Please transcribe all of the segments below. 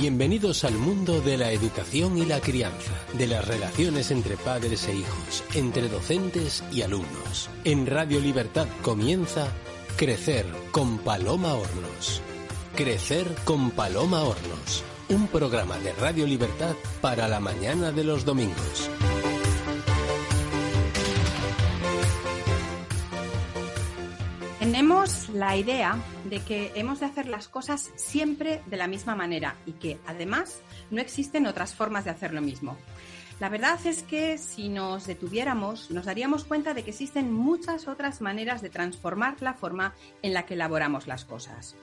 Bienvenidos al mundo de la educación y la crianza, de las relaciones entre padres e hijos, entre docentes y alumnos. En Radio Libertad comienza Crecer con Paloma Hornos. Crecer con Paloma Hornos, un programa de Radio Libertad para la mañana de los domingos. Tenemos la idea de que hemos de hacer las cosas siempre de la misma manera y que además no existen otras formas de hacer lo mismo. La verdad es que si nos detuviéramos nos daríamos cuenta de que existen muchas otras maneras de transformar la forma en la que elaboramos las cosas.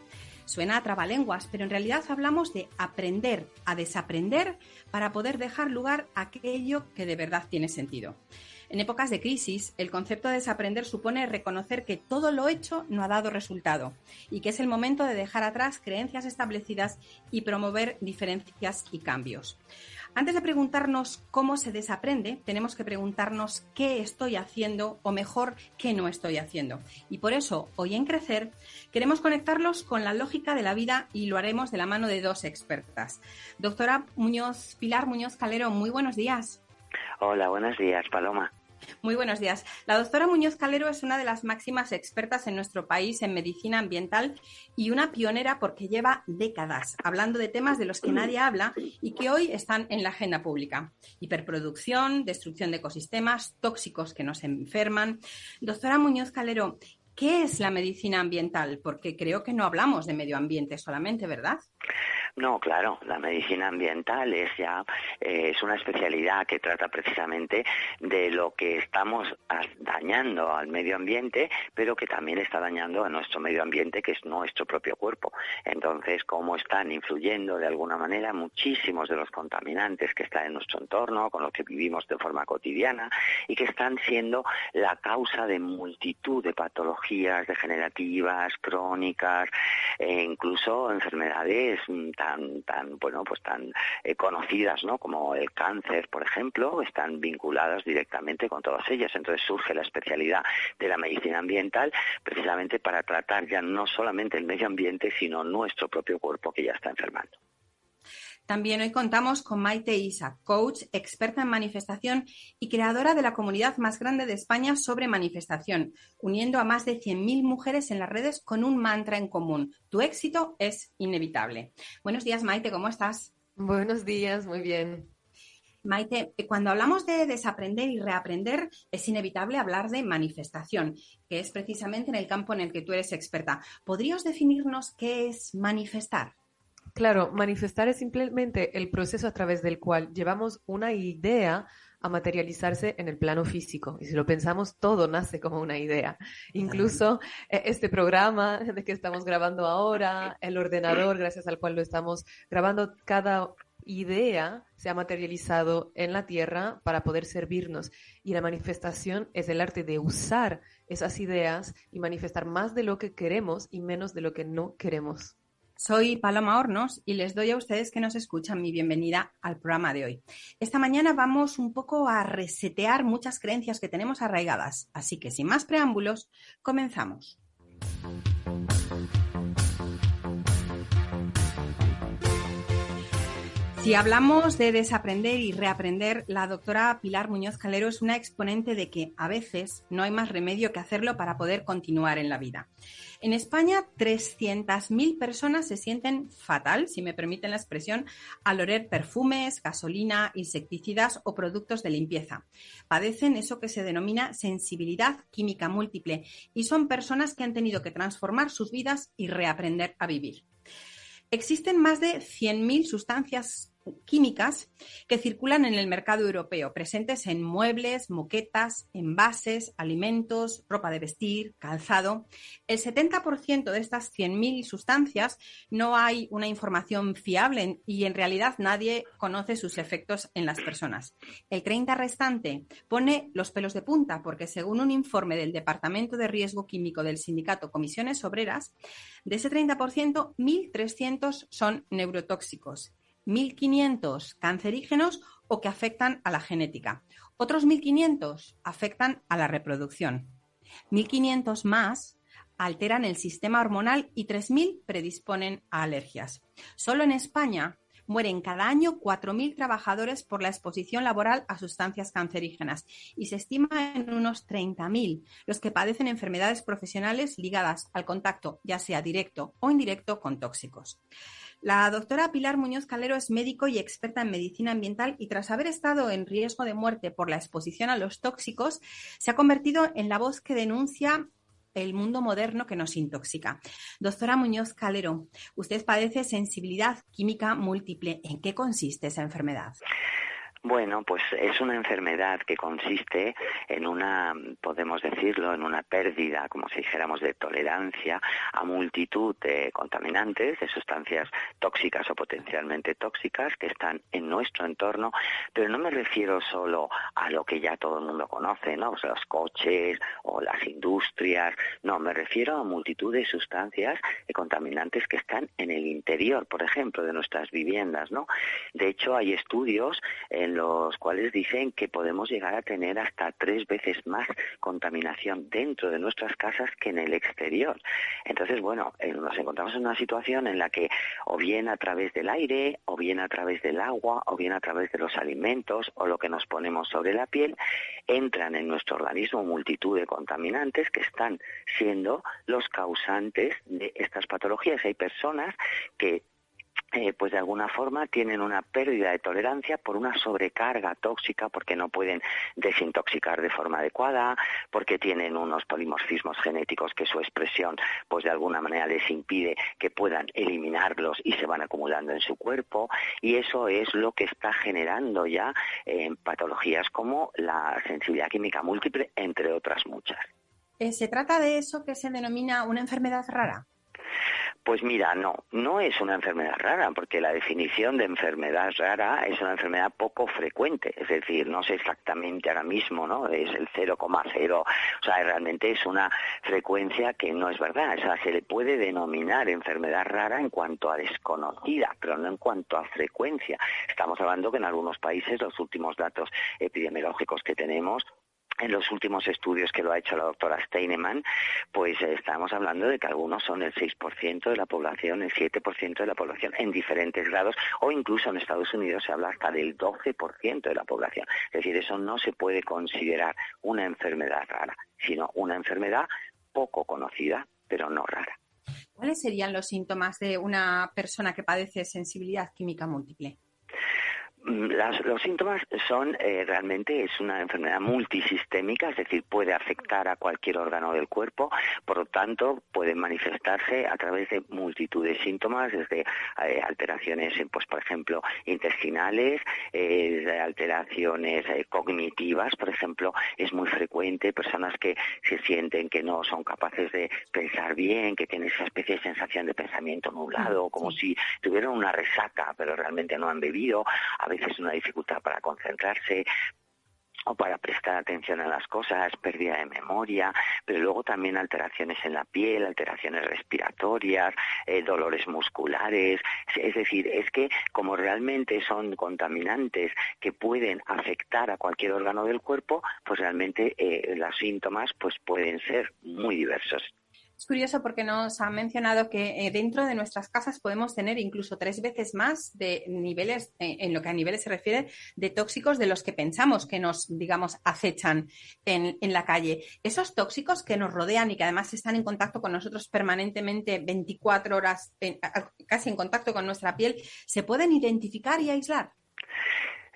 Suena a trabalenguas, pero en realidad hablamos de aprender a desaprender para poder dejar lugar a aquello que de verdad tiene sentido. En épocas de crisis, el concepto de desaprender supone reconocer que todo lo hecho no ha dado resultado y que es el momento de dejar atrás creencias establecidas y promover diferencias y cambios. Antes de preguntarnos cómo se desaprende, tenemos que preguntarnos qué estoy haciendo o mejor, qué no estoy haciendo. Y por eso, hoy en Crecer, queremos conectarlos con la lógica de la vida y lo haremos de la mano de dos expertas. Doctora Muñoz, Pilar Muñoz Calero, muy buenos días. Hola, buenos días, Paloma. Muy buenos días. La doctora Muñoz Calero es una de las máximas expertas en nuestro país en medicina ambiental y una pionera porque lleva décadas hablando de temas de los que nadie habla y que hoy están en la agenda pública. Hiperproducción, destrucción de ecosistemas, tóxicos que nos enferman. Doctora Muñoz Calero, ¿qué es la medicina ambiental? Porque creo que no hablamos de medio ambiente solamente, ¿verdad? No, claro, la medicina ambiental es ya eh, es una especialidad que trata precisamente de lo que estamos dañando al medio ambiente, pero que también está dañando a nuestro medio ambiente, que es nuestro propio cuerpo. Entonces, cómo están influyendo de alguna manera muchísimos de los contaminantes que están en nuestro entorno, con los que vivimos de forma cotidiana y que están siendo la causa de multitud de patologías degenerativas, crónicas e incluso enfermedades mm, tan, bueno, pues tan eh, conocidas, ¿no? Como el cáncer, por ejemplo, están vinculadas directamente con todas ellas. Entonces surge la especialidad de la medicina ambiental precisamente para tratar ya no solamente el medio ambiente, sino nuestro propio cuerpo que ya está enfermando. También hoy contamos con Maite Isa, coach, experta en manifestación y creadora de la comunidad más grande de España sobre manifestación, uniendo a más de 100.000 mujeres en las redes con un mantra en común. Tu éxito es inevitable. Buenos días, Maite, ¿cómo estás? Buenos días, muy bien. Maite, cuando hablamos de desaprender y reaprender, es inevitable hablar de manifestación, que es precisamente en el campo en el que tú eres experta. ¿Podrías definirnos qué es manifestar? Claro, manifestar es simplemente el proceso a través del cual llevamos una idea a materializarse en el plano físico. Y si lo pensamos, todo nace como una idea. Incluso eh, este programa de que estamos grabando ahora, el ordenador gracias al cual lo estamos grabando, cada idea se ha materializado en la tierra para poder servirnos. Y la manifestación es el arte de usar esas ideas y manifestar más de lo que queremos y menos de lo que no queremos. Soy Paloma Hornos y les doy a ustedes que nos escuchan mi bienvenida al programa de hoy. Esta mañana vamos un poco a resetear muchas creencias que tenemos arraigadas, así que sin más preámbulos, comenzamos. Si hablamos de desaprender y reaprender, la doctora Pilar Muñoz Calero es una exponente de que a veces no hay más remedio que hacerlo para poder continuar en la vida. En España, 300.000 personas se sienten fatal, si me permiten la expresión, al oler perfumes, gasolina, insecticidas o productos de limpieza. Padecen eso que se denomina sensibilidad química múltiple y son personas que han tenido que transformar sus vidas y reaprender a vivir. Existen más de 100.000 sustancias químicas que circulan en el mercado europeo, presentes en muebles, moquetas, envases, alimentos, ropa de vestir, calzado. El 70% de estas 100.000 sustancias no hay una información fiable y en realidad nadie conoce sus efectos en las personas. El 30% restante pone los pelos de punta porque según un informe del Departamento de Riesgo Químico del sindicato Comisiones Obreras, de ese 30%, 1.300 son neurotóxicos 1.500 cancerígenos o que afectan a la genética. Otros 1.500 afectan a la reproducción. 1.500 más alteran el sistema hormonal y 3.000 predisponen a alergias. Solo en España mueren cada año 4.000 trabajadores por la exposición laboral a sustancias cancerígenas y se estima en unos 30.000 los que padecen enfermedades profesionales ligadas al contacto, ya sea directo o indirecto, con tóxicos. La doctora Pilar Muñoz Calero es médico y experta en medicina ambiental y tras haber estado en riesgo de muerte por la exposición a los tóxicos, se ha convertido en la voz que denuncia el mundo moderno que nos intoxica. Doctora Muñoz Calero, usted padece sensibilidad química múltiple. ¿En qué consiste esa enfermedad? Bueno, pues es una enfermedad que consiste en una, podemos decirlo, en una pérdida, como si dijéramos, de tolerancia a multitud de contaminantes, de sustancias tóxicas o potencialmente tóxicas que están en nuestro entorno, pero no me refiero solo a lo que ya todo el mundo conoce, ¿no? los coches o las industrias, no, me refiero a multitud de sustancias y contaminantes que están en el interior, por ejemplo, de nuestras viviendas, ¿no? De hecho, hay estudios en los cuales dicen que podemos llegar a tener hasta tres veces más contaminación dentro de nuestras casas que en el exterior. Entonces, bueno, eh, nos encontramos en una situación en la que o bien a través del aire, o bien a través del agua, o bien a través de los alimentos o lo que nos ponemos sobre la piel, entran en nuestro organismo multitud de contaminantes que están siendo los causantes de estas patologías. Hay personas que eh, pues de alguna forma tienen una pérdida de tolerancia por una sobrecarga tóxica, porque no pueden desintoxicar de forma adecuada, porque tienen unos polimorfismos genéticos que su expresión, pues de alguna manera les impide que puedan eliminarlos y se van acumulando en su cuerpo, y eso es lo que está generando ya eh, patologías como la sensibilidad química múltiple, entre otras muchas. Eh, ¿Se trata de eso que se denomina una enfermedad rara? Pues mira, no, no es una enfermedad rara, porque la definición de enfermedad rara es una enfermedad poco frecuente, es decir, no sé exactamente ahora mismo, ¿no? Es el 0,0, o sea, realmente es una frecuencia que no es verdad, o sea, se le puede denominar enfermedad rara en cuanto a desconocida, pero no en cuanto a frecuencia. Estamos hablando que en algunos países los últimos datos epidemiológicos que tenemos en los últimos estudios que lo ha hecho la doctora Steinemann, pues eh, estamos hablando de que algunos son el 6% de la población, el 7% de la población en diferentes grados, o incluso en Estados Unidos se habla hasta del 12% de la población. Es decir, eso no se puede considerar una enfermedad rara, sino una enfermedad poco conocida, pero no rara. ¿Cuáles serían los síntomas de una persona que padece sensibilidad química múltiple? Mm, los síntomas son eh, realmente es una enfermedad multisistémica, es decir, puede afectar a cualquier órgano del cuerpo, por lo tanto puede manifestarse a través de multitud de síntomas, desde eh, alteraciones, pues por ejemplo, intestinales, eh, alteraciones cognitivas, por ejemplo, es muy frecuente personas que se sienten que no son capaces de pensar bien, que tienen esa especie de sensación de pensamiento nublado, como si tuvieran una resaca, pero realmente no han bebido. A veces una dificultad para concentrarse, o para prestar atención a las cosas, pérdida de memoria, pero luego también alteraciones en la piel, alteraciones respiratorias, eh, dolores musculares. Es decir, es que como realmente son contaminantes que pueden afectar a cualquier órgano del cuerpo, pues realmente eh, los síntomas pues pueden ser muy diversos. Es curioso porque nos ha mencionado que eh, dentro de nuestras casas podemos tener incluso tres veces más de niveles, eh, en lo que a niveles se refiere, de tóxicos de los que pensamos que nos, digamos, acechan en, en la calle. Esos tóxicos que nos rodean y que además están en contacto con nosotros permanentemente 24 horas, casi en contacto con nuestra piel, ¿se pueden identificar y aislar?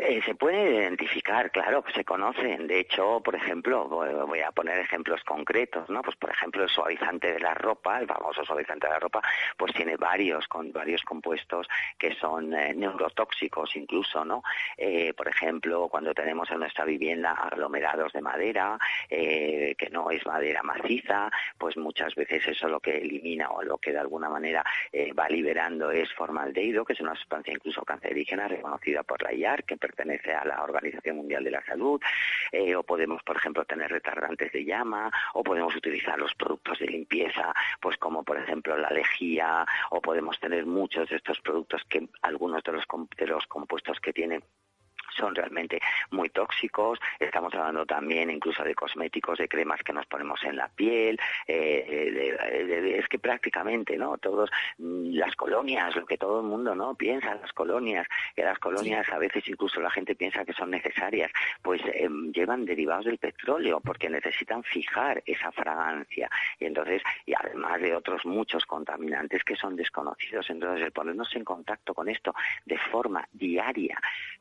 Eh, se puede identificar, claro, se conocen. De hecho, por ejemplo, voy a poner ejemplos concretos, ¿no? Pues por ejemplo, el suavizante de la ropa, el famoso suavizante de la ropa, pues tiene varios con varios compuestos que son eh, neurotóxicos incluso, ¿no? Eh, por ejemplo, cuando tenemos en nuestra vivienda aglomerados de madera, que no es madera maciza, pues muchas veces eso lo que elimina o lo que de alguna manera va liberando es formaldehído, que es una sustancia incluso cancerígena reconocida por la IAR, que pertenece a la Organización Mundial de la Salud, eh, o podemos, por ejemplo, tener retardantes de llama, o podemos utilizar los productos de limpieza, pues como por ejemplo la lejía, o podemos tener muchos de estos productos que algunos de los, de los compuestos que tienen son realmente muy tóxicos. Estamos hablando también incluso de cosméticos, de cremas que nos ponemos en la piel. Eh, es que prácticamente, ¿no? Todos mm, las colonias, lo que todo el mundo no piensa, las colonias, que las colonias a veces incluso la gente piensa que son necesarias, pues em, llevan derivados del petróleo porque necesitan fijar esa fragancia y entonces y además de otros muchos contaminantes que son desconocidos. Entonces el ponernos en contacto con esto de forma diaria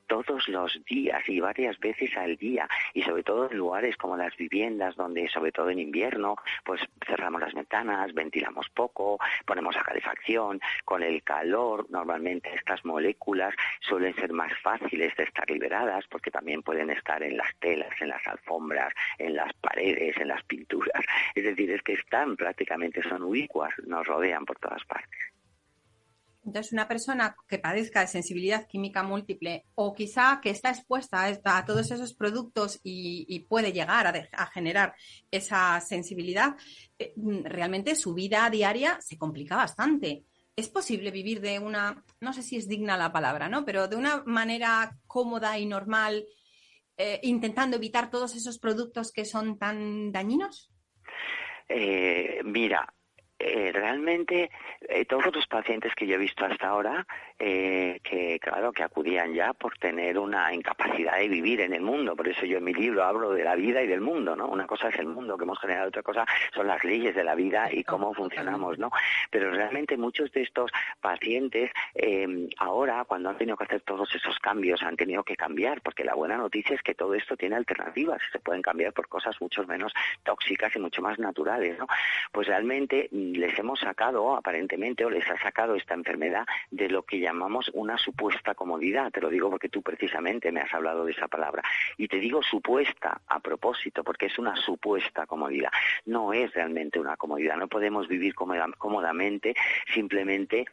todos los días y varias veces al día y sobre todo en lugares como las viviendas donde sobre todo en invierno pues cerramos las ventanas, ventilamos poco, ponemos a calefacción, con el calor normalmente estas moléculas suelen ser más fáciles de estar liberadas porque también pueden estar en las telas, en las alfombras, en las paredes, en las pinturas. Es decir, es que están prácticamente, son ubicuas, nos rodean por todas partes. Entonces, una persona que padezca de sensibilidad química múltiple o quizá que está expuesta a, todos esos productos y, puede llegar a, generar esa sensibilidad, eh, realmente su vida diaria se complica bastante. ¿Es posible vivir de una, no sé si es digna la palabra, ¿no? Pero de una manera cómoda y normal, eh, intentando evitar todos esos productos que son tan dañinos? Eh, mira, eh, realmente eh, todos los pacientes que yo he visto hasta ahora, eh, que claro, que acudían ya por tener una incapacidad de vivir en el mundo, por eso yo en mi libro hablo de la vida y del mundo, ¿no? Una cosa es el mundo que hemos generado, otra cosa son las leyes de la vida y cómo funcionamos, ¿no? Pero realmente muchos de estos pacientes em, ahora, cuando han tenido que hacer todos esos cambios, han tenido que cambiar, porque la buena noticia es que todo esto tiene alternativas, se pueden cambiar por cosas mucho menos tóxicas y mucho más naturales, ¿no? Pues realmente les hemos sacado, aparentemente, o les ha sacado esta enfermedad de lo que llamamos una supuesta comodidad. Te lo digo porque tú precisamente me has hablado de esa palabra. Y te digo supuesta a propósito, porque es una supuesta comodidad. No es realmente una comodidad. No podemos vivir cómodamente simplemente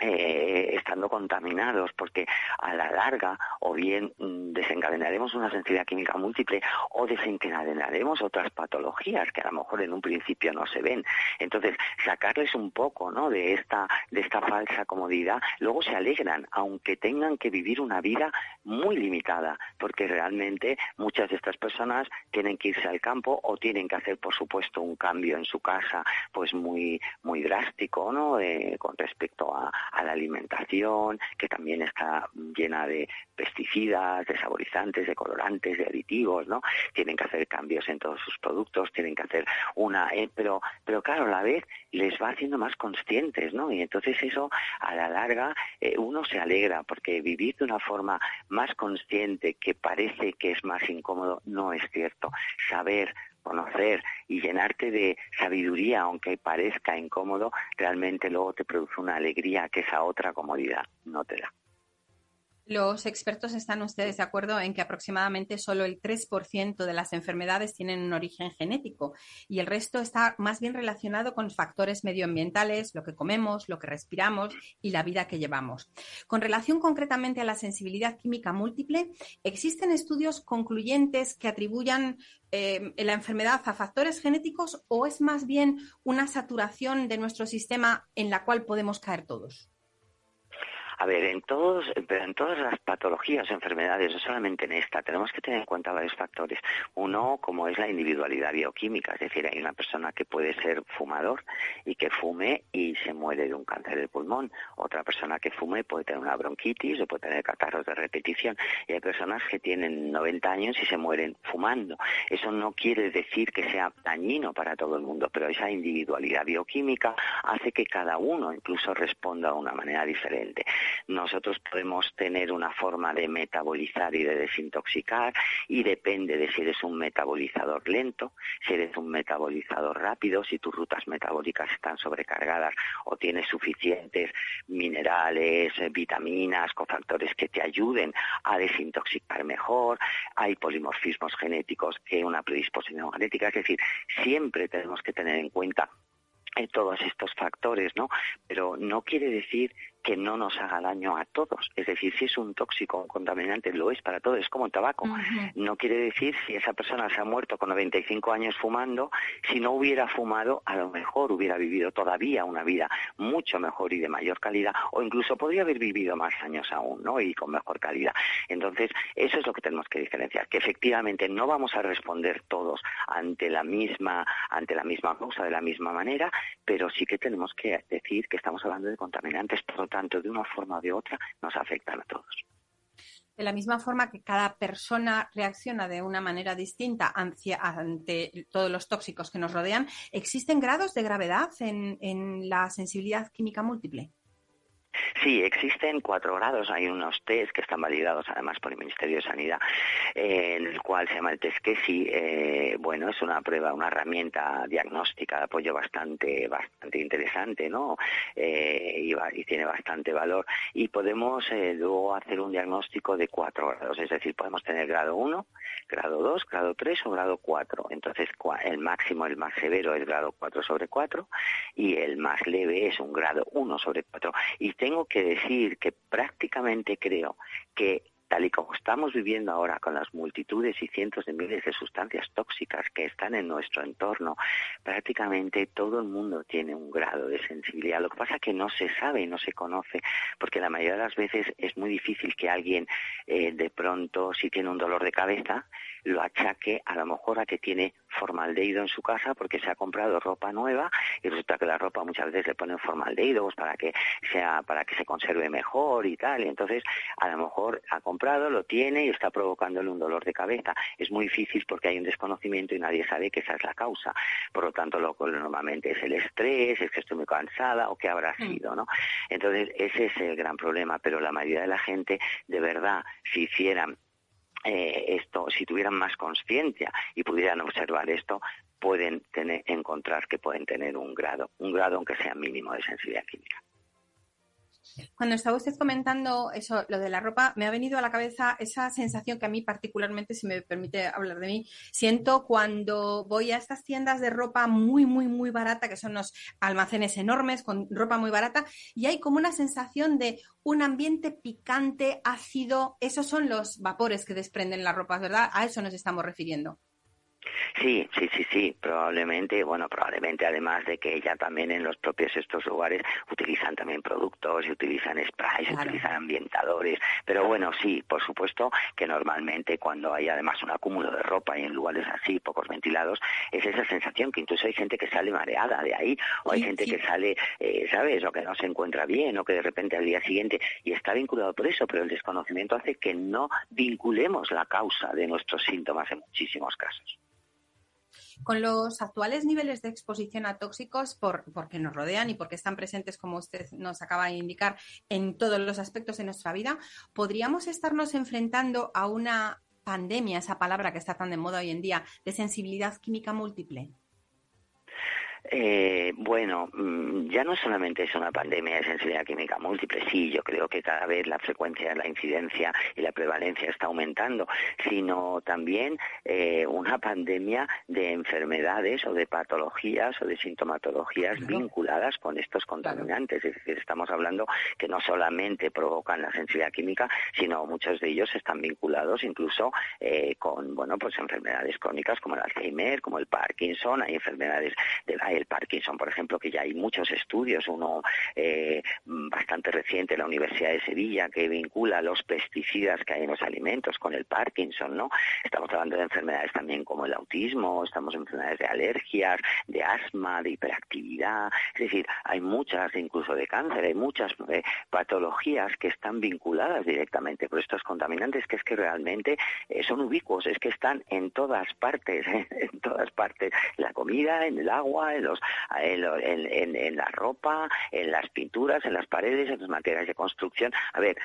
eh, estando contaminados, porque a la larga o bien mm, desencadenaremos una sensibilidad química múltiple o desencadenaremos otras patologías que a lo mejor en un principio no se ven. Entonces, sacarles un poco ¿no? de, esta, de esta falsa comodidad, luego se alegran, aunque tengan que vivir una vida muy limitada, porque realmente muchas de estas personas tienen que irse al campo o tienen que hacer, por supuesto, un cambio en su casa pues muy, muy drástico ¿no? Eh, con respecto a, a la alimentación, que también está llena de pesticidas, de saborizantes, de colorantes, de aditivos, ¿no? Tienen que hacer cambios en todos sus productos, tienen que hacer una, eh, pero, pero claro, a la vez les va haciendo más conscientes, ¿no? Y entonces eso, a la larga, eh, uno se alegra porque vivir de una forma más consciente que parece que es más incómodo no es cierto. Saber conocer y llenarte de sabiduría, aunque parezca incómodo, realmente luego te produce una alegría que esa otra comodidad no te da. Los expertos están ustedes de acuerdo en que aproximadamente solo el 3% de las enfermedades tienen un origen genético y el resto está más bien relacionado con factores medioambientales, lo que comemos, lo que respiramos y la vida que llevamos. Con relación concretamente a la sensibilidad química múltiple, ¿existen estudios concluyentes que atribuyan eh, la enfermedad a factores genéticos o es más bien una saturación de nuestro sistema en la cual podemos caer todos? A ver, en todos, pero en todas las patologías enfermedades, no solamente en esta, tenemos que tener en cuenta varios factores. Uno, como es la individualidad bioquímica, es decir, hay una persona que puede ser fumador y que fume y se muere de un cáncer de pulmón. Otra persona que fume puede tener una bronquitis o puede tener catarros de repetición. Y hay personas que tienen 90 años y se mueren fumando. Eso no quiere decir que sea dañino para todo el mundo, pero esa individualidad bioquímica hace que cada uno incluso responda de una manera diferente nosotros podemos tener una forma de metabolizar y de desintoxicar y depende de si eres un metabolizador lento, si eres un metabolizador rápido, si tus rutas metabólicas están sobrecargadas o tienes suficientes minerales, eh, vitaminas, cofactores que te ayuden a desintoxicar mejor, hay polimorfismos genéticos que una predisposición genética, es decir, siempre tenemos que tener en cuenta eh, todos estos factores, ¿no? Pero no quiere decir que no nos haga daño a todos. Es decir, si es un tóxico, un contaminante, lo es para todos, es como el tabaco. No quiere decir si esa persona se ha muerto con 95 años fumando, si no hubiera fumado, a lo mejor hubiera vivido todavía una vida mucho mejor y de mayor calidad, o incluso podría haber vivido más años aún, ¿no? Y con mejor calidad. Entonces, eso es lo que tenemos que diferenciar, que efectivamente no vamos a responder todos ante la misma, ante la misma causa de la misma manera, pero sí que tenemos que decir que estamos hablando de contaminantes, lo tanto, de una forma o de otra, nos afectan a todos. De la misma forma que cada persona reacciona de una manera distinta ante, todos los tóxicos que nos rodean, ¿existen grados de gravedad en la sensibilidad química múltiple? Sí, existen cuatro grados. Hay unos test que están validados además por el Ministerio de Sanidad, eh, en el cual se llama el test que sí. Eh, bueno, es una prueba, una herramienta diagnóstica de apoyo bastante, bastante interesante, ¿no? Eh, y, tiene bastante valor. Y podemos luego hacer un diagnóstico de cuatro grados, es decir, podemos tener grado 1, grado 2, grado 3 o grado 4. Entonces, el máximo, el más severo es grado 4 sobre 4 y el más leve es un grado 1 sobre 4. Y tengo que decir que prácticamente creo que tal y como estamos viviendo ahora con las multitudes y cientos de miles de sustancias tóxicas que están en nuestro entorno, prácticamente todo el mundo tiene un grado de sensibilidad. Lo que pasa es que no se sabe no se conoce, porque la mayoría de las veces es muy difícil que alguien eh, de pronto, si tiene un dolor de cabeza, lo achaque a lo mejor a que tiene formaldehído en su casa porque se ha comprado ropa nueva y resulta que la ropa muchas veces le ponen formaldehído pues para que sea para que se conserve mejor y tal. Y entonces a lo mejor ha comprado lo tiene y está provocándole un dolor de cabeza. Es muy difícil porque hay un desconocimiento y nadie sabe que esa es la causa. Por lo tanto lo normalmente es el estrés es que estoy muy cansada o que habrá mm. sido no entonces ese es el gran problema pero la mayoría de la gente de verdad si hicieran eh, esto, si tuvieran más conciencia y pudieran observar esto, pueden tener, encontrar que pueden tener un grado, un grado aunque sea mínimo de sensibilidad química. Cuando estaba usted comentando eso, lo de la ropa, me ha venido a la cabeza esa sensación que a mí particularmente, si me permite hablar de mí, siento cuando voy a estas tiendas de ropa muy, muy, muy barata, que son los almacenes enormes con ropa muy barata, y hay como una sensación de un ambiente picante, ácido. Esos son los vapores que desprenden las ropas, ¿verdad? A eso nos estamos refiriendo. Sí, sí, sí, sí, probablemente, bueno, probablemente además de que ya también en los propios estos lugares utilizan también productos, y utilizan sprays, utilizan ambientadores, pero bueno, sí, por supuesto que normalmente cuando hay además un acúmulo de ropa y en lugares así, pocos ventilados, es esa sensación que incluso hay gente que sale mareada de ahí, o hay gente que sale, eh, ¿sabes?, o que no se encuentra bien, o que de repente al día siguiente, y está vinculado por eso, pero el desconocimiento hace que no vinculemos la causa de nuestros síntomas en muchísimos casos. Con los actuales niveles de exposición a tóxicos, por, porque nos rodean y porque están presentes, como usted nos acaba de indicar, en todos los aspectos de nuestra vida, ¿podríamos estarnos enfrentando a una pandemia, esa palabra que está tan de moda hoy en día, de sensibilidad química múltiple? Eh, bueno, mm, ya no solamente es una pandemia de sensibilidad química múltiple, sí, yo creo que cada vez la frecuencia, la incidencia y la prevalencia está aumentando, sino también eh, una pandemia de enfermedades o de patologías o de sintomatologías vinculadas con estos contaminantes. Es decir, estamos hablando que no solamente provocan la sensibilidad química, sino muchos de ellos están vinculados incluso eh, con, bueno, pues enfermedades crónicas como el Alzheimer, como el Parkinson, hay enfermedades de la el Parkinson, por ejemplo, que ya hay muchos estudios, uno eh, bastante reciente, la Universidad de Sevilla, que vincula los pesticidas que hay en los alimentos con el Parkinson, ¿no? Estamos hablando de enfermedades también como el autismo, estamos en enfermedades de alergias, de asma, de hiperactividad, es decir, hay muchas, incluso de cáncer, hay muchas eh, patologías que están vinculadas directamente por estos contaminantes que es que realmente eh, son ubicuos, es que están en todas partes, en todas partes, en la comida, en el agua, en en, la ropa, en las pinturas, en las paredes, en los materiales de construcción. A ver,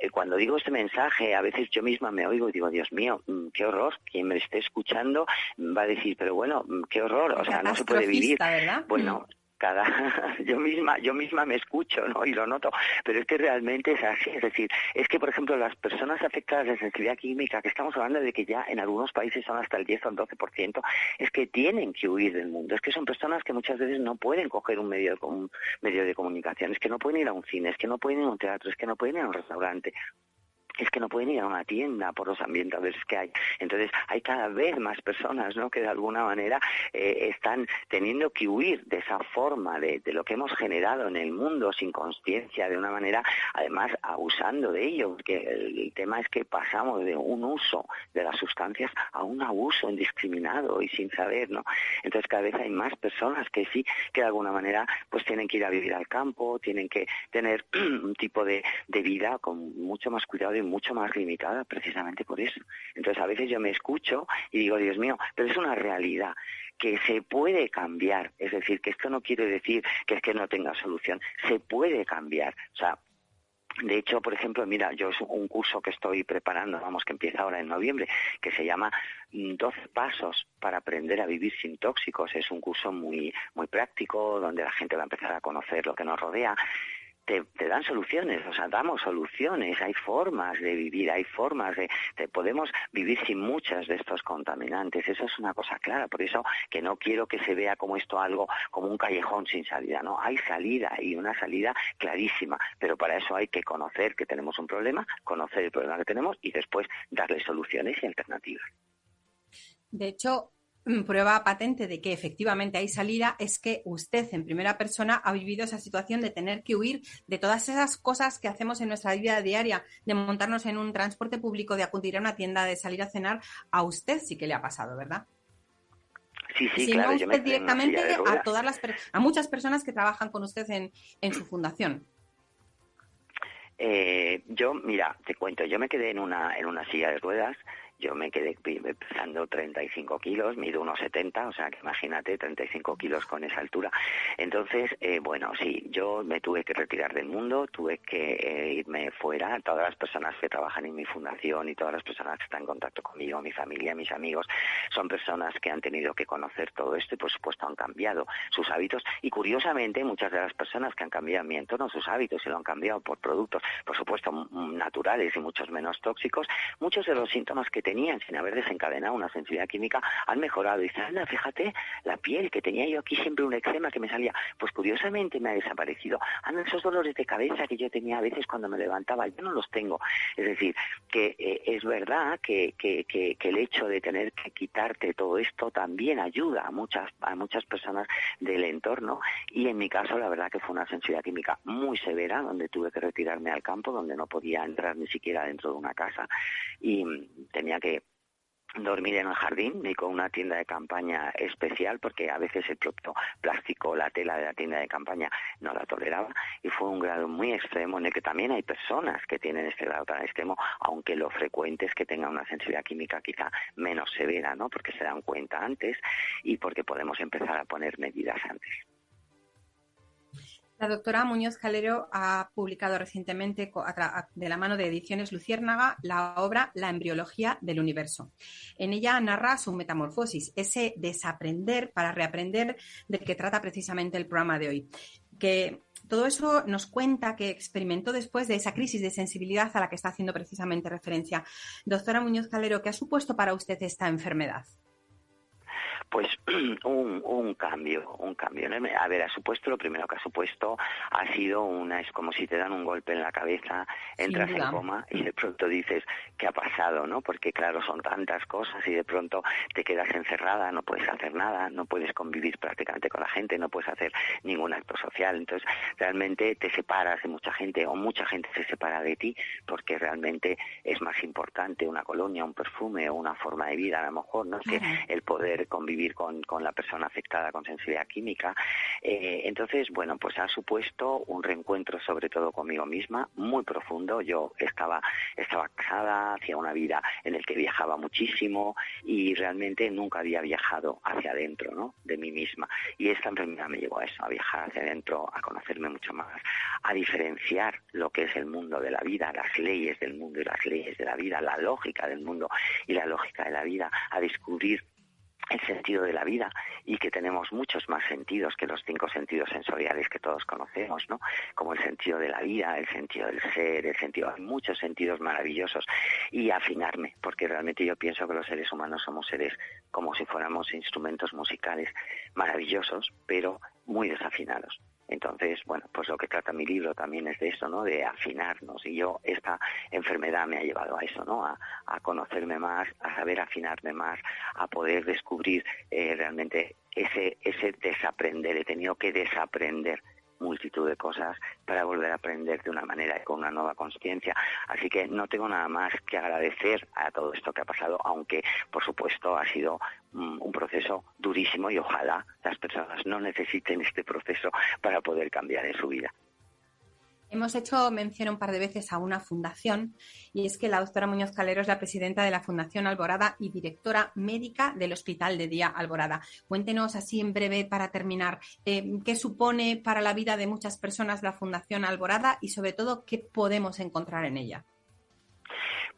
eh, cuando digo este mensaje, a veces yo misma me oigo y digo, Dios mío, mm, qué horror, quien me esté escuchando va a decir, pero bueno, mm, qué horror, o sea, no se puede vivir. ¿verdad? Bueno, cada yo misma yo misma me escucho no y lo noto. Pero es que realmente es así es decir es que por ejemplo las personas afectadas de sensibilidad química que estamos hablando de que ya en algunos países son hasta el 10 o el 12% es que tienen que huir del mundo. Es que son personas que muchas veces no pueden coger un medio de, un medio de comunicación. Es que no pueden ir a un cine es que no pueden ir a un teatro es que no pueden ir a un restaurante es que no pueden ir a una tienda por los ambientes que hay. Entonces hay cada vez más personas ¿no? que de alguna manera eh, están teniendo que huir de esa forma de, lo que hemos generado en el mundo sin conciencia, de una manera además abusando de ello, porque el, tema es que pasamos de un uso de las sustancias a un abuso indiscriminado y sin saber, ¿no? Entonces cada vez hay más personas que sí, que de alguna manera pues tienen que ir a vivir al campo, tienen que tener un tipo de, de vida con mucho más cuidado y mucho más limitada precisamente por eso. Entonces a veces yo me escucho y digo, Dios mío, pero es una realidad que se puede cambiar. Es decir, que esto no quiere decir que es que no tenga solución. Se puede cambiar. O sea, de hecho, por ejemplo, mira, yo es un curso que estoy preparando, vamos, que empieza ahora en noviembre, que se llama 12 pasos para aprender a vivir sin tóxicos. Es un curso muy, muy práctico, donde la gente va a empezar a conocer lo que nos rodea te, dan soluciones, o sea, damos soluciones, hay formas de vivir, hay formas de, podemos vivir sin muchas de estos contaminantes, eso es una cosa clara, por eso que no quiero que se vea como esto algo, como un callejón sin salida, no, hay salida y una salida clarísima, pero para eso hay que conocer que tenemos un problema, conocer el problema que tenemos y después darle soluciones y alternativas. De hecho, prueba patente de que efectivamente hay salida es que usted en primera persona ha vivido esa situación de tener que huir de todas esas cosas que hacemos en nuestra vida diaria, de montarnos en un transporte público, de acudir a una tienda, de salir a cenar. A usted sí que le ha pasado, ¿verdad? Sí, sí, claro. usted directamente a todas las a muchas personas que trabajan con usted en, en su fundación. Eh, yo, mira, te cuento, yo me quedé en una en una silla de ruedas yo me quedé pesando 35 kilos, mido unos 70, o sea que imagínate 35 kilos con esa altura. Entonces, eh, bueno, sí, yo me tuve que retirar del mundo, tuve que eh, irme fuera. Todas las personas que trabajan en mi fundación y todas las personas que están en contacto conmigo, mi familia, mis amigos, son personas que han tenido que conocer todo esto y por supuesto han cambiado sus hábitos. Y curiosamente, muchas de las personas que han cambiado mi entorno sus hábitos y lo han cambiado por productos, por supuesto, naturales y muchos menos tóxicos, muchos de los síntomas que tenían sin haber desencadenado una sensibilidad química han mejorado. Y anda, fíjate, la piel que tenía yo aquí siempre un eczema que me salía, pues curiosamente me ha desaparecido. Anda, esos dolores de cabeza que yo tenía a veces cuando me levantaba, yo no los tengo. Es decir, que eh, es verdad que, que, que, el hecho de tener que quitarte todo esto también ayuda a muchas, a muchas personas del entorno. Y en mi caso, la verdad que fue una sensibilidad química muy severa, donde tuve que retirarme al campo, donde no podía entrar ni siquiera dentro de una casa y tenía que dormir en el jardín ni con una tienda de campaña especial porque a veces el propio plástico, la tela de la tienda de campaña no la toleraba y fue un grado muy extremo en el que también hay personas que tienen este grado tan extremo, aunque lo frecuente es que tengan una sensibilidad química quizá menos severa, ¿no? Porque se dan cuenta antes y porque podemos empezar a poner medidas antes. La doctora Muñoz Calero ha publicado recientemente, de la mano de Ediciones Luciérnaga, la obra La embriología del universo. En ella narra su metamorfosis, ese desaprender para reaprender del que trata precisamente el programa de hoy. Que todo eso nos cuenta que experimentó después de esa crisis de sensibilidad a la que está haciendo precisamente referencia. Doctora Muñoz Calero, ¿qué ha supuesto para usted esta enfermedad? Pues un, un cambio, un cambio. A ver, ha supuesto, lo primero que ha supuesto ha sido una, es como si te dan un golpe en la cabeza, entras en coma y de pronto dices, ¿qué ha pasado? ¿no? Porque claro, son tantas cosas y de pronto te quedas encerrada, no puedes hacer nada, no puedes convivir prácticamente con la gente, no puedes hacer ningún acto social. Entonces, realmente te separas de mucha gente o mucha gente se separa de ti porque realmente es más importante una colonia, un perfume o una forma de vida, a lo mejor, ¿no? Que el poder convivir con, con la persona afectada con sensibilidad química. Eh, entonces, bueno, pues ha supuesto un reencuentro sobre todo conmigo misma muy profundo. Yo estaba, estaba casada, hacía una vida en el que viajaba muchísimo y realmente nunca había viajado hacia adentro ¿no? de mí misma. Y esta enfermedad me llevó a eso, a viajar hacia adentro, a conocerme mucho más, a diferenciar lo que es el mundo de la vida, las leyes del mundo y las leyes de la vida, la lógica del mundo y la lógica de la vida, a descubrir el sentido de la vida y que tenemos muchos más sentidos que los cinco sentidos sensoriales que todos conocemos, ¿no? Como el sentido de la vida, el sentido del ser, el sentido, hay muchos sentidos maravillosos y afinarme, porque realmente yo pienso que los seres humanos somos seres como si fuéramos instrumentos musicales maravillosos, pero muy desafinados. Entonces, bueno, pues lo que trata mi libro también es de eso, ¿no? De afinarnos. Y yo, esta enfermedad me ha llevado a eso, ¿no? A, conocerme más, a saber afinarme más, a poder descubrir eh, realmente ese, ese desaprender. He tenido que desaprender multitud de cosas para volver a aprender de una manera y con una nueva conciencia. Así que no tengo nada más que agradecer a todo esto que ha pasado, aunque por supuesto ha sido mm, un proceso durísimo y ojalá las personas no necesiten este proceso para poder cambiar en su vida. Hemos hecho mención un par de veces a una fundación y es que la doctora Muñoz Calero es la presidenta de la Fundación Alborada y directora médica del Hospital de Día Alborada. Cuéntenos así en breve para terminar eh, qué supone para la vida de muchas personas la Fundación Alborada y sobre todo qué podemos encontrar en ella.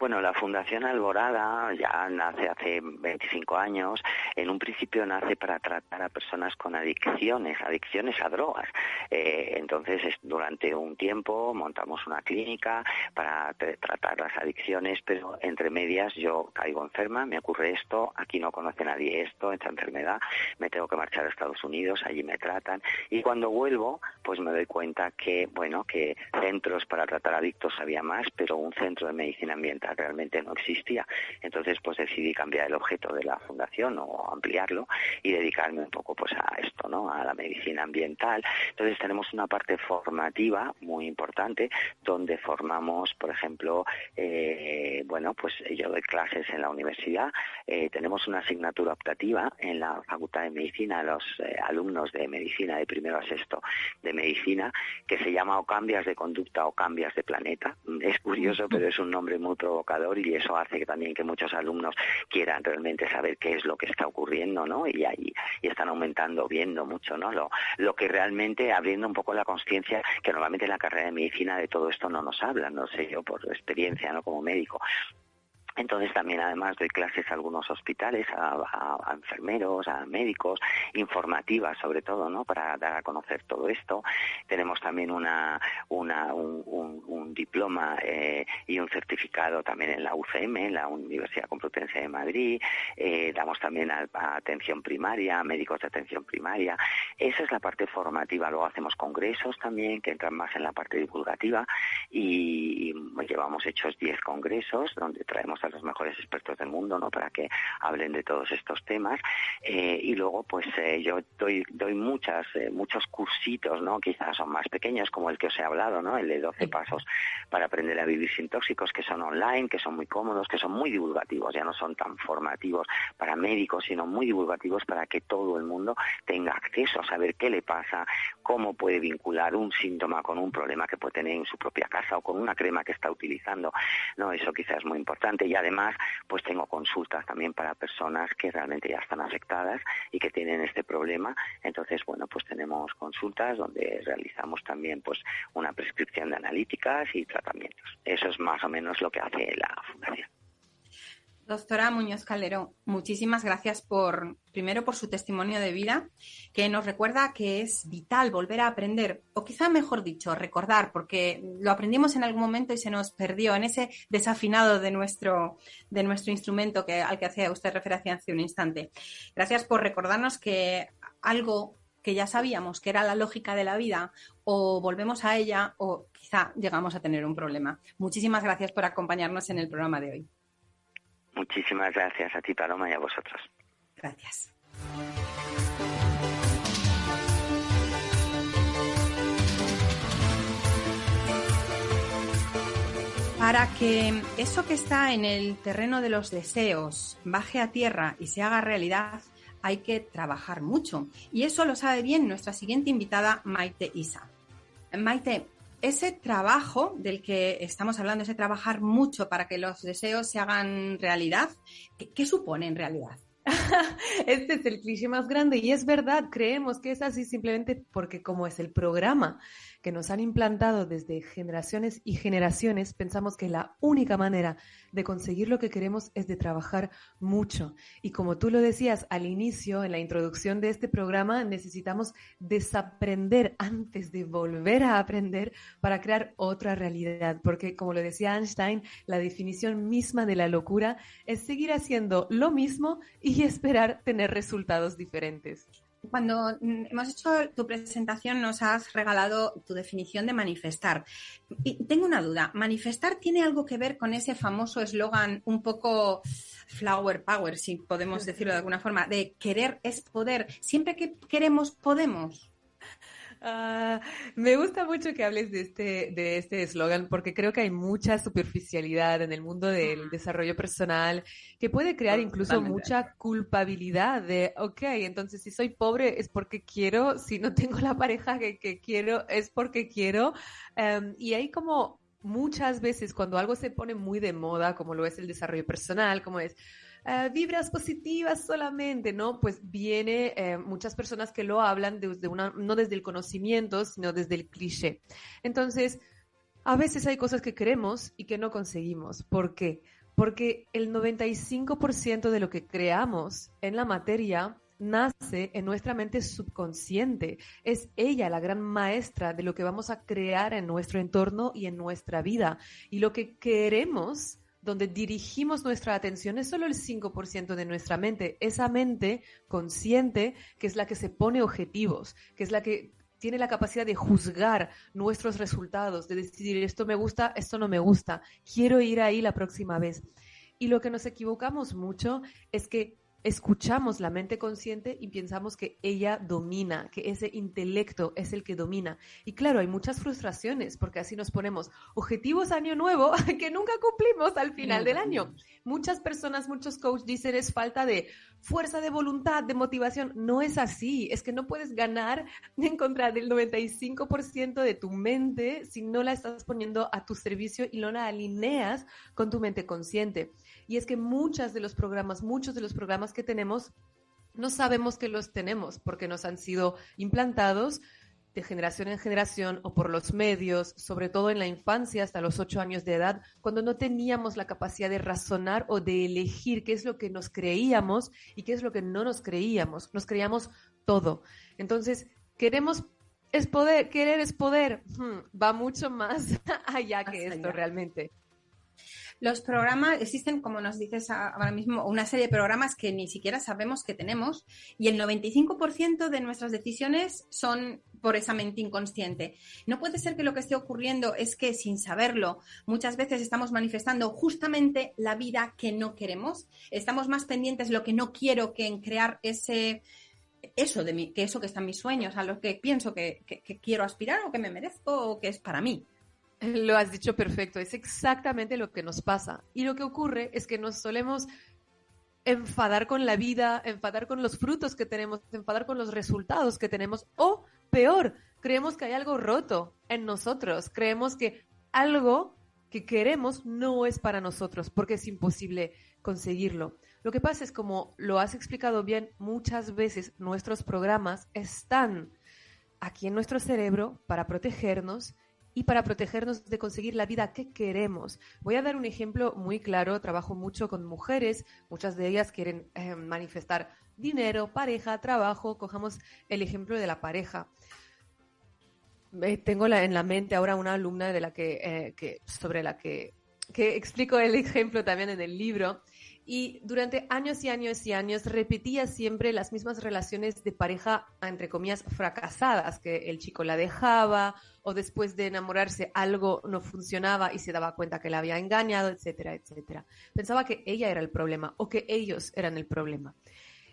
Bueno, la Fundación Alborada ya nace hace 25 años. En un principio nace para tratar a personas con adicciones, adicciones a drogas. Eh, entonces, durante un tiempo montamos una clínica para tratar las adicciones, pero entre medias yo caigo enferma, me ocurre esto, aquí no conoce nadie esto, esta enfermedad, me tengo que marchar a Estados Unidos, allí me tratan y cuando vuelvo, pues me doy cuenta que, bueno, que centros para tratar adictos había más, pero un centro de medicina ambiental realmente no existía. Entonces, pues decidí cambiar el objeto de la fundación o ampliarlo y dedicarme un poco pues a esto, ¿no? A la medicina ambiental. Entonces, tenemos una parte formativa muy importante donde formamos, por ejemplo, eh, bueno, pues yo doy clases en la universidad, eh, tenemos una asignatura optativa en la Facultad de Medicina a los eh, alumnos de medicina de primero a sexto de medicina que se llama o cambias de conducta o cambias de planeta. Es curioso, pero es un nombre muy y eso hace que también que muchos alumnos quieran realmente saber qué es lo que está ocurriendo, ¿no? Y ahí y están aumentando, viendo mucho, ¿no? Lo, que realmente abriendo un poco la conciencia que normalmente en la carrera de medicina de todo esto no nos hablan, no sé yo por experiencia, ¿no? Como médico, entonces también además doy clases a algunos hospitales, a, enfermeros, a médicos, informativas sobre todo, ¿no? Para dar a conocer todo esto. Tenemos también una, una un, diploma eh, y un certificado también en la UCM, en la Universidad Complutense de Madrid. Eh, damos también a, atención primaria, médicos de atención primaria. Esa es la parte formativa. Luego hacemos congresos también que entran más en la parte divulgativa y llevamos hechos 10 congresos donde traemos a los mejores expertos del mundo, ¿no? Para que hablen de todos estos temas. Eh, y luego, pues eh, yo doy, doy muchas, eh, muchos cursitos, ¿no? Quizás son más pequeños, como el que os he hablado, ¿no? El de 12 pasos para aprender a vivir sin tóxicos, que son online, que son muy cómodos, que son muy divulgativos, ya no son tan formativos para médicos, sino muy divulgativos para que todo el mundo tenga acceso a saber qué le pasa, cómo puede vincular un síntoma con un problema que puede tener en su propia casa o con una crema que está utilizando. No, eso quizás es muy importante y además pues tengo consultas también para personas que realmente ya están afectadas y que tienen este problema. Entonces, bueno, pues tenemos consultas donde realizamos también pues una prescripción de analíticas y tratamientos. Eso es más o menos lo que hace la fundación. Doctora Muñoz Calderón, muchísimas gracias por, primero, por su testimonio de vida, que nos recuerda que es vital volver a aprender, o quizá mejor dicho, recordar, porque lo aprendimos en algún momento y se nos perdió en ese desafinado de nuestro, de nuestro instrumento que, al que hacía usted referencia hace un instante. Gracias por recordarnos que algo que ya sabíamos que era la lógica de la vida, o volvemos a ella, o quizá llegamos a tener un problema. Muchísimas gracias por acompañarnos en el programa de hoy. Muchísimas gracias a ti, Paloma, y a vosotros. Gracias. Para que eso que está en el terreno de los deseos baje a tierra y se haga realidad, hay que trabajar mucho. Y eso lo sabe bien nuestra siguiente invitada, Maite Isa. Maite, ese trabajo del que estamos hablando, ese trabajar mucho para que los deseos se hagan realidad, ¿qué, supone en realidad? este es el cliché más grande y es verdad, creemos que es así simplemente porque como es el programa que nos han implantado desde generaciones y generaciones, pensamos que la única manera de conseguir lo que queremos es de trabajar mucho. Y como tú lo decías al inicio, en la introducción de este programa, necesitamos desaprender antes de volver a aprender para crear otra realidad. Porque como lo decía Einstein, la definición misma de la locura es seguir haciendo lo mismo y esperar tener resultados diferentes. Cuando mm, hemos hecho tu presentación nos has regalado tu definición de manifestar. Tengo una duda, ¿manifestar tiene algo que ver con ese famoso eslogan un poco flower power, si podemos decirlo de alguna forma, de querer es poder? Siempre que queremos, podemos. Ah, me gusta mucho que hables de este de este eslogan porque creo que hay mucha superficialidad en el mundo del desarrollo personal que puede crear incluso mucha culpabilidad de, ok, entonces si soy pobre es porque quiero, si no tengo la pareja que, quiero es porque quiero. Em, y hay como muchas veces cuando algo se pone muy de moda, como lo es el desarrollo personal, como es eh, vibras positivas solamente, ¿no? Pues viene eh, muchas personas que lo hablan desde una, no desde el conocimiento, sino desde el cliché. Entonces, a veces hay cosas que queremos y que no conseguimos. ¿Por qué? Porque el 95% de lo que creamos en la materia nace en nuestra mente subconsciente. Es ella la gran maestra de lo que vamos a crear en nuestro entorno y en nuestra vida. Y lo que queremos donde dirigimos nuestra atención es solo el 5% de nuestra mente, esa mente consciente que es la que se pone objetivos, que es la que tiene la capacidad de juzgar nuestros resultados, de decidir esto me gusta, esto no me gusta, quiero ir ahí la próxima vez. Y lo que nos equivocamos mucho es que escuchamos la mente consciente y pensamos que ella domina, que ese intelecto es el que domina. Y claro, hay muchas frustraciones porque así nos ponemos objetivos año nuevo que nunca cumplimos al final del año. Muchas personas, muchos coaches dicen es falta de fuerza de voluntad, de motivación. No es así, es que no puedes ganar en contra del 95% de tu mente si no la estás poniendo a tu servicio y no la alineas con tu mente consciente. Y es que muchas de los programas, muchos de los programas que tenemos, no sabemos que los tenemos porque nos han sido implantados de generación en generación o por los medios, sobre todo en la infancia hasta los ocho años de edad, cuando no teníamos la capacidad de razonar o de elegir qué es lo que nos creíamos y qué es lo que no nos creíamos. Nos creíamos todo. Entonces, queremos es poder, querer es poder. Hmm, va mucho más allá que esto realmente. Los programas, existen, como nos dices ahora mismo, una serie de programas que ni siquiera sabemos que tenemos y el 95% de nuestras decisiones son por esa mente inconsciente. No puede ser que lo que esté ocurriendo es que sin saberlo muchas veces estamos manifestando justamente la vida que no queremos. Estamos más pendientes de lo que no quiero que en crear ese eso de mí, que eso que está en mis sueños, a lo que pienso que quiero aspirar o que me merezco o que es para mí. Lo has dicho perfecto, es exactamente lo que nos pasa. Y lo que ocurre es que nos solemos enfadar con la vida, enfadar con los frutos que tenemos, enfadar con los resultados que tenemos, o peor, creemos que hay algo roto en nosotros, creemos que algo que queremos no es para nosotros, porque es imposible conseguirlo. Lo que pasa es, como lo has explicado bien, muchas veces nuestros programas están aquí en nuestro cerebro para protegernos y para protegernos de conseguir la vida que queremos. Voy a dar un ejemplo muy claro. Trabajo mucho con mujeres, muchas de ellas quieren eh, manifestar dinero, pareja, trabajo. Cojamos el ejemplo de la pareja. tengo en la mente ahora una alumna de la que, eh, que sobre la que, que explico el ejemplo también en el libro y durante años y años y años repetía siempre las mismas relaciones de pareja, entre comillas, fracasadas, que el chico la dejaba o después de enamorarse algo no funcionaba y se daba cuenta que la había engañado, etcétera, etcétera. Pensaba que ella era el problema o que ellos eran el problema.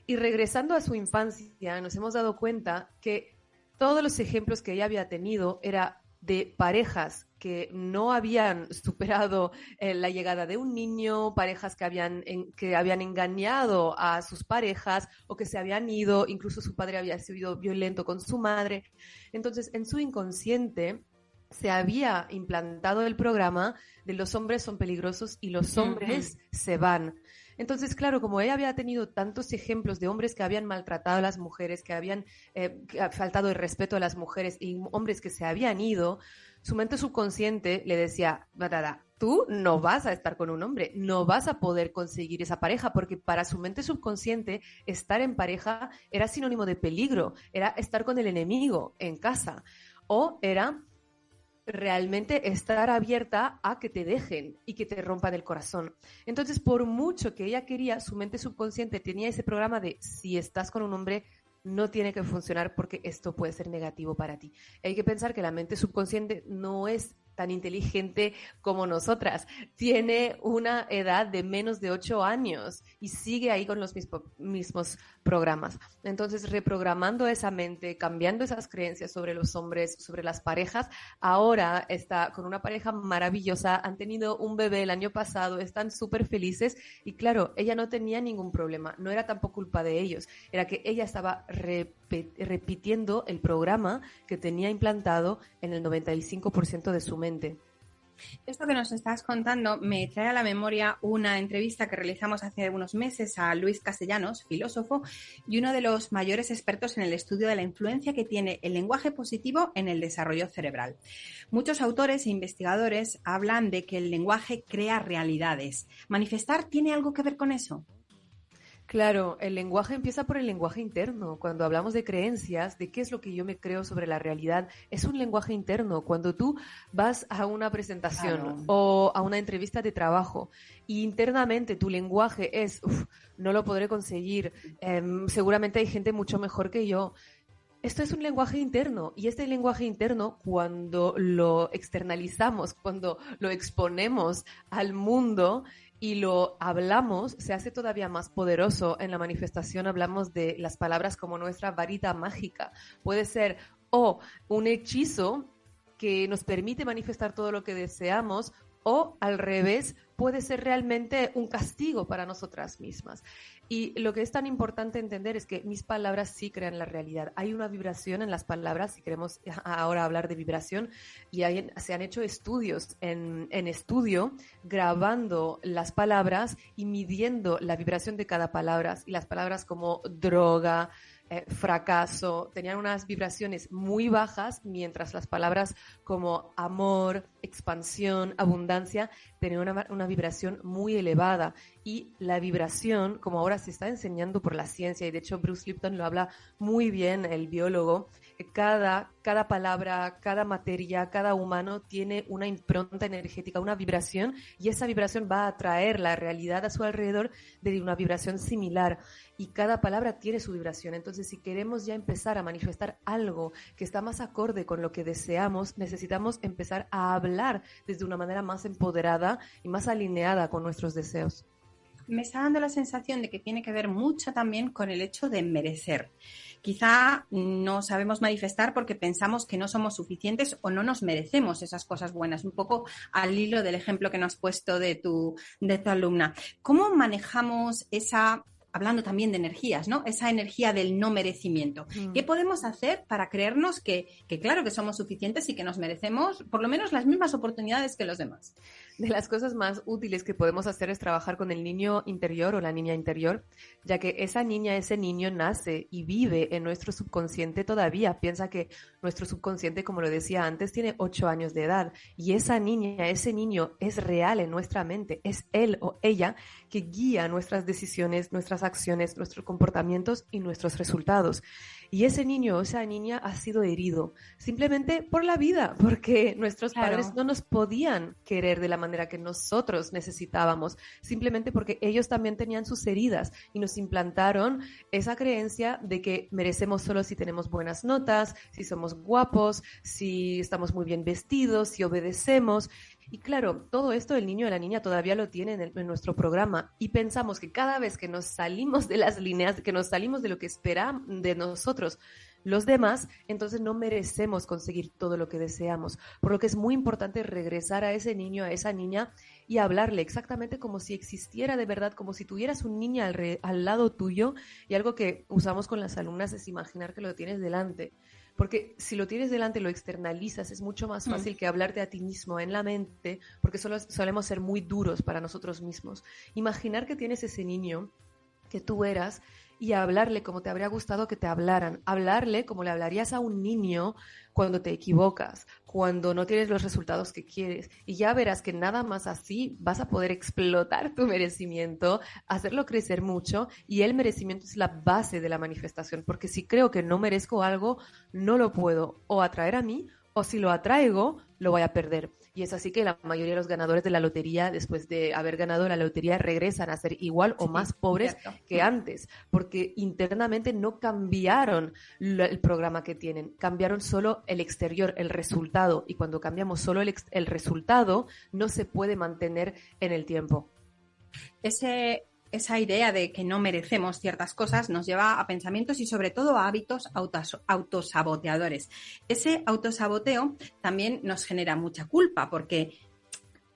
Y regresando a su infancia, nos hemos dado cuenta que todos los ejemplos que ella había tenido era de parejas que no habían superado eh, la llegada de un niño, parejas que habían, que habían engañado a sus parejas o que se habían ido, incluso su padre había sido violento con su madre. Entonces, en su inconsciente se había implantado el programa de los hombres son peligrosos y los hombres se van. Entonces, claro, como ella había tenido tantos ejemplos de hombres que habían maltratado a las mujeres, que habían eh, faltado el respeto a las mujeres y hombres que se habían ido, su mente subconsciente le decía, tú no vas a estar con un hombre, no vas a poder conseguir esa pareja, porque para su mente subconsciente estar en pareja era sinónimo de peligro, era estar con el enemigo en casa, o era realmente estar abierta a que te dejen y que te rompan el corazón. Entonces, por mucho que ella quería, su mente subconsciente tenía ese programa de si estás con un hombre, no tiene que funcionar porque esto puede ser negativo para ti. Hay que pensar que la mente subconsciente no es tan inteligente como nosotras. Tiene una edad de menos de ocho años y sigue ahí con los mismos programas. Entonces, reprogramando esa mente, cambiando esas creencias sobre los hombres, sobre las parejas, ahora está con una pareja maravillosa, han tenido un bebé el año pasado, están súper felices y claro, ella no tenía ningún problema, no era tampoco culpa de ellos, era que ella estaba repitiendo el programa que tenía implantado en el 95% de su mente. Esto que nos estás contando me trae a la memoria una entrevista que realizamos hace unos meses a Luis Castellanos, filósofo y uno de los mayores expertos en el estudio de la influencia que tiene el lenguaje positivo en el desarrollo cerebral. Muchos autores e investigadores hablan de que el lenguaje crea realidades. ¿Manifestar tiene algo que ver con eso? Claro, el lenguaje empieza por el lenguaje interno. Cuando hablamos de creencias, de qué es lo que yo me creo sobre la realidad, es un lenguaje interno. Cuando tú vas a una presentación o a una entrevista de trabajo y internamente tu lenguaje es, no lo podré conseguir, em, seguramente hay gente mucho mejor que yo. Esto es un lenguaje interno y este lenguaje interno cuando lo externalizamos, cuando lo exponemos al mundo, y lo hablamos, se hace todavía más poderoso. En la manifestación hablamos de las palabras como nuestra varita mágica. Puede ser o un hechizo que nos permite manifestar todo lo que deseamos o al revés, puede ser realmente un castigo para nosotras mismas. Y lo que es tan importante entender es que mis palabras sí crean la realidad. Hay una vibración en las palabras, si queremos ahora hablar de vibración, y se han hecho estudios en, en estudio grabando las palabras y midiendo la vibración de cada palabra. Y las palabras como droga, eh, fracaso, tenían unas vibraciones muy bajas, mientras las palabras como amor, expansión, abundancia, tenían una, una, vibración muy elevada. Y la vibración, como ahora se está enseñando por la ciencia, y de hecho Bruce Lipton lo habla muy bien, el biólogo, cada, cada palabra, cada materia, cada humano tiene una impronta energética, una vibración, y esa vibración va a atraer la realidad a su alrededor de una vibración similar. Y cada palabra tiene su vibración. Entonces, si queremos ya empezar a manifestar algo que está más acorde con lo que deseamos, necesitamos empezar a hablar desde una manera más empoderada y más alineada con nuestros deseos me está dando la sensación de que tiene que ver mucho también con el hecho de merecer. Quizá no sabemos manifestar porque pensamos que no somos suficientes o no nos merecemos esas cosas buenas, un poco al hilo del ejemplo que nos has puesto de tu, de tu alumna. ¿Cómo manejamos esa hablando también de energías, ¿no? Esa energía del no merecimiento. Mm. ¿Qué podemos hacer para creernos que, que, claro, que somos suficientes y que nos merecemos por lo menos las mismas oportunidades que los demás? De las cosas más útiles que podemos hacer es trabajar con el niño interior o la niña interior, ya que esa niña, ese niño nace y vive en nuestro subconsciente todavía. Piensa que nuestro subconsciente, como lo decía antes, tiene ocho años de edad y esa niña, ese niño es real en nuestra mente, es él o ella que guía nuestras decisiones, nuestras acciones, nuestros comportamientos y nuestros resultados. Y ese niño o esa niña ha sido herido simplemente por la vida, porque nuestros padres no nos podían querer de la manera que nosotros necesitábamos, simplemente porque ellos también tenían sus heridas y nos implantaron esa creencia de que merecemos solo si tenemos buenas notas, si somos guapos, si estamos muy bien vestidos, si obedecemos. Y claro, todo esto el niño y la niña todavía lo tienen en, nuestro programa y pensamos que cada vez que nos salimos de las líneas, que nos salimos de lo que esperan de nosotros los demás, entonces no merecemos conseguir todo lo que deseamos. Por lo que es muy importante regresar a ese niño, a esa niña y hablarle exactamente como si existiera de verdad, como si tuvieras un niño al, al lado tuyo y algo que usamos con las alumnas es imaginar que lo tienes delante Porque si lo tienes delante, lo externalizas, es mucho más mm. fácil que hablarte a ti mismo en la mente, porque solo solemos ser muy duros para nosotros mismos. Imaginar que tienes ese niño que tú eras y hablarle como te habría gustado que te hablaran, hablarle como le hablarías a un niño cuando te equivocas, cuando no tienes los resultados que quieres. Y ya verás que nada más así vas a poder explotar tu merecimiento, hacerlo crecer mucho y el merecimiento es la base de la manifestación, porque si creo que no merezco algo, no lo puedo o atraer a mí o si lo atraigo, lo voy a perder. Y es así que la mayoría de los ganadores de la lotería, después de haber ganado la lotería, regresan a ser igual o más pobres que antes, porque internamente no cambiaron el programa que tienen, cambiaron solo el exterior, el resultado. Y cuando cambiamos solo el, el resultado, no se puede mantener en el tiempo. Ese esa idea de que no merecemos ciertas cosas nos lleva a pensamientos y sobre todo a hábitos autosaboteadores. Ese autosaboteo también nos genera mucha culpa porque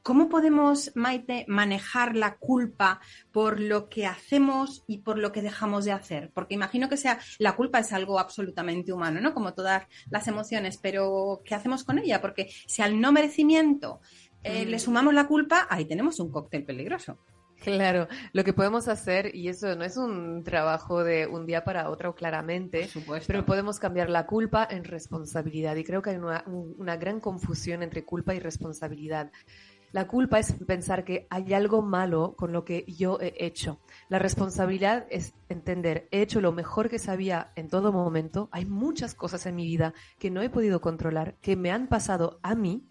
¿cómo podemos, Maite, manejar la culpa por lo que hacemos y por lo que dejamos de hacer? Porque imagino que sea la culpa es algo absolutamente humano, ¿no? Como todas las emociones, pero ¿qué hacemos con ella? Porque si al no merecimiento eh, le mm. sumamos la culpa, ahí tenemos un cóctel peligroso. Claro, lo que podemos hacer, y eso no es un trabajo de un día para otro claramente, pero podemos cambiar la culpa en responsabilidad. Y creo que hay una, una gran confusión entre culpa y responsabilidad. La culpa es pensar que hay algo malo con lo que yo he hecho. La responsabilidad es entender, he hecho lo mejor que sabía en todo momento. Hay muchas cosas en mi vida que no he podido controlar, que me han pasado a mí,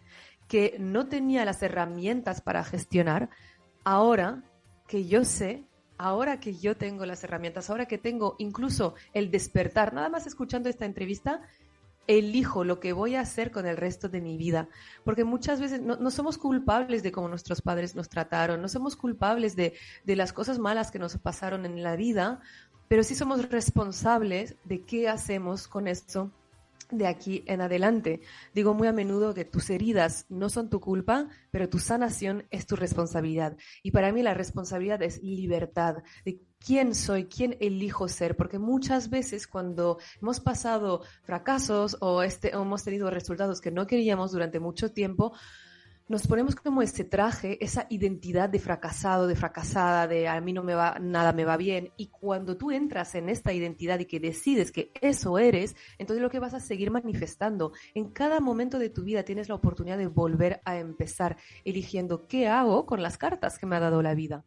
que no tenía las herramientas para gestionar. Ahora que yo sé, ahora que yo tengo las herramientas, ahora que tengo incluso el despertar, nada más escuchando esta entrevista, elijo lo que voy a hacer con el resto de mi vida. Porque muchas veces no, somos culpables de cómo nuestros padres nos trataron, no somos culpables de, de las cosas malas que nos pasaron en la vida, pero sí somos responsables de qué hacemos con esto de aquí en adelante. Digo muy a menudo que tus heridas no son tu culpa, pero tu sanación es tu responsabilidad. Y para mí la responsabilidad es libertad de quién soy, quién elijo ser, porque muchas veces cuando hemos pasado fracasos o, este, o hemos tenido resultados que no queríamos durante mucho tiempo, nos ponemos como ese traje, esa identidad de fracasado, de fracasada, de a mí no me va, nada me va bien. Y cuando tú entras en esta identidad y que decides que eso eres, entonces lo que vas a seguir manifestando. En cada momento de tu vida tienes la oportunidad de volver a empezar eligiendo qué hago con las cartas que me ha dado la vida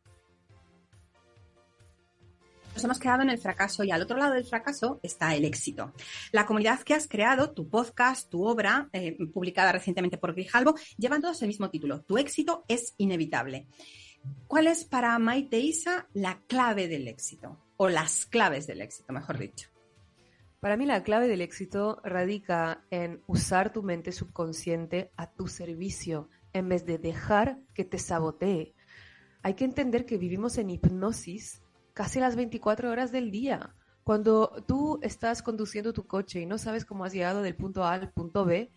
nos hemos quedado en el fracaso y al otro lado del fracaso está el éxito. La comunidad que has creado, tu podcast, tu obra, eh, publicada recientemente por Grijalvo, llevan todos el mismo título. Tu éxito es inevitable. ¿Cuál es para Maite Isa la clave del éxito? O las claves del éxito, mejor dicho. Para mí la clave del éxito radica en usar tu mente subconsciente a tu servicio en vez de dejar que te sabotee. Hay que entender que vivimos en hipnosis casi las 24 horas del día. Cuando tú estás conduciendo tu coche y no sabes cómo has llegado del punto A al punto B,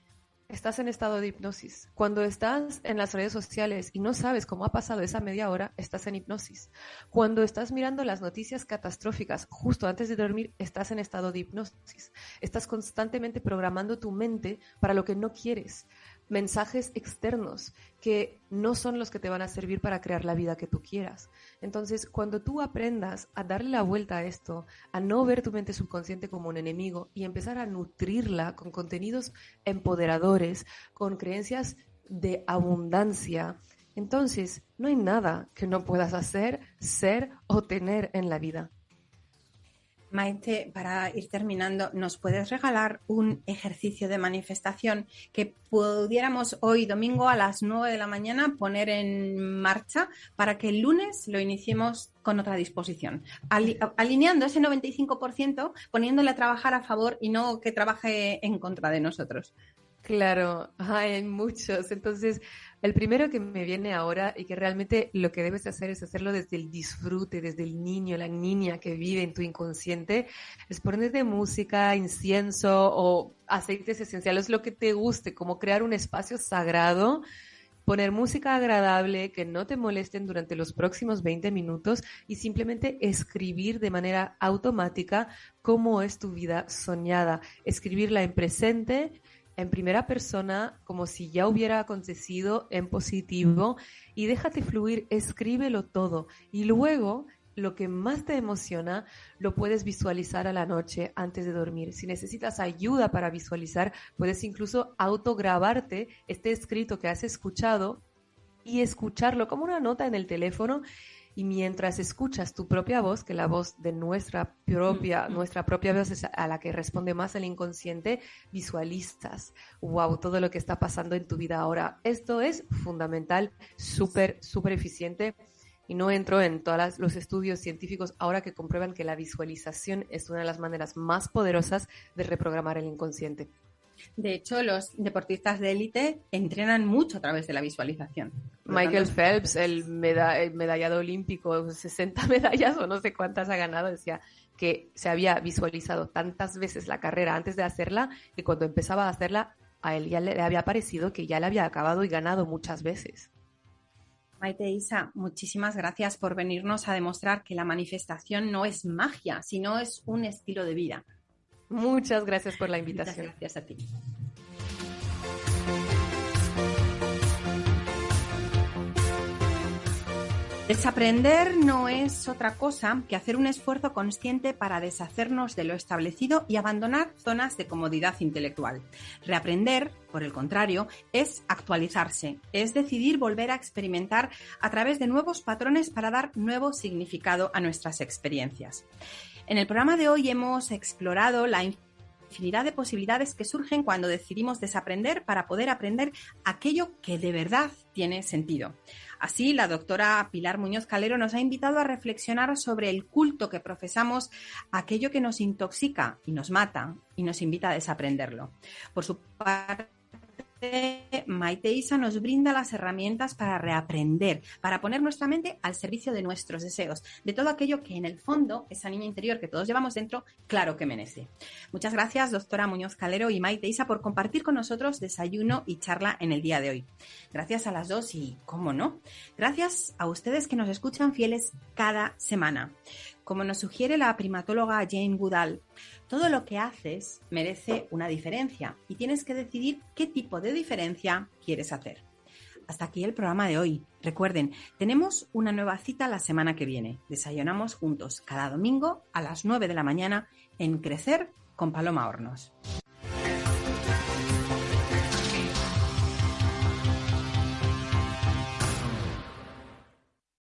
estás en estado de hipnosis. Cuando estás en las redes sociales y no sabes cómo ha pasado esa media hora, estás en hipnosis. Cuando estás mirando las noticias catastróficas justo antes de dormir, estás en estado de hipnosis. Estás constantemente programando tu mente para lo que no quieres mensajes externos que no son los que te van a servir para crear la vida que tú quieras. Entonces, cuando tú aprendas a darle la vuelta a esto, a no ver tu mente subconsciente como un enemigo y empezar a nutrirla con contenidos empoderadores, con creencias de abundancia, entonces no hay nada que no puedas hacer, ser o tener en la vida. Maite, para ir terminando, ¿nos puedes regalar un ejercicio de manifestación que pudiéramos hoy, domingo, a las 9 de la mañana, poner en marcha para que el lunes lo iniciemos con otra disposición? alineando ese 95%, poniéndole a trabajar a favor y no que trabaje en contra de nosotros. Claro, hay muchos. Entonces, el primero que me viene ahora y que realmente lo que debes hacer es hacerlo desde el disfrute, desde el niño, la niña que vive en tu inconsciente, es ponerte música, incienso o aceites esenciales, lo que te guste, como crear un espacio sagrado poner música agradable que no te molesten durante los próximos 20 minutos y simplemente escribir de manera automática cómo es tu vida soñada. Escribirla en presente, en primera persona, como si ya hubiera acontecido en positivo y déjate fluir, escríbelo todo y luego lo que más te emociona lo puedes visualizar a la noche antes de dormir. Si necesitas ayuda para visualizar, puedes incluso autograbarte este escrito que has escuchado y escucharlo como una nota en el teléfono y mientras escuchas tu propia voz, que la voz de nuestra propia, nuestra propia voz es a la que responde más el inconsciente, visualizas, wow, todo lo que está pasando en tu vida ahora. Esto es fundamental, súper, súper eficiente y no entro en todos los estudios científicos ahora que comprueban que la visualización es una de las maneras más poderosas de reprogramar el inconsciente. De hecho, los deportistas de élite entrenan mucho a través de la visualización. Michael Phelps, el, medallado olímpico, 60 medallas o no sé cuántas ha ganado, decía que se había visualizado tantas veces la carrera antes de hacerla que cuando empezaba a hacerla a él ya le había parecido que ya le había acabado y ganado muchas veces. Maite Isa, muchísimas gracias por venirnos a demostrar que la manifestación no es magia, sino es un estilo de vida. Muchas gracias por la invitación. gracias a ti. Desaprender no es otra cosa que hacer un esfuerzo consciente para deshacernos de lo establecido y abandonar zonas de comodidad intelectual. Reaprender, por el contrario, es actualizarse, es decidir volver a experimentar a través de nuevos patrones para dar nuevo significado a nuestras experiencias. En el programa de hoy hemos explorado la infinidad de posibilidades que surgen cuando decidimos desaprender para poder aprender aquello que de verdad tiene sentido. Así, la doctora Pilar Muñoz Calero nos ha invitado a reflexionar sobre el culto que profesamos aquello que nos intoxica y nos mata y nos invita a desaprenderlo. Por su parte, Maite Isa nos brinda las herramientas para reaprender, para poner nuestra mente al servicio de nuestros deseos, de todo aquello que en el fondo, esa niña interior que todos llevamos dentro, claro que merece. Muchas gracias, doctora Muñoz Calero y Maite Isa, por compartir con nosotros desayuno y charla en el día de hoy. Gracias a las dos y, cómo no, gracias a ustedes que nos escuchan fieles cada semana. Como nos sugiere la primatóloga Jane Goodall, todo lo que haces merece una diferencia y tienes que decidir qué tipo de diferencia quieres hacer. Hasta aquí el programa de hoy. Recuerden, tenemos una nueva cita la semana que viene. Desayunamos juntos cada domingo a las 9 de la mañana en Crecer con Paloma Hornos.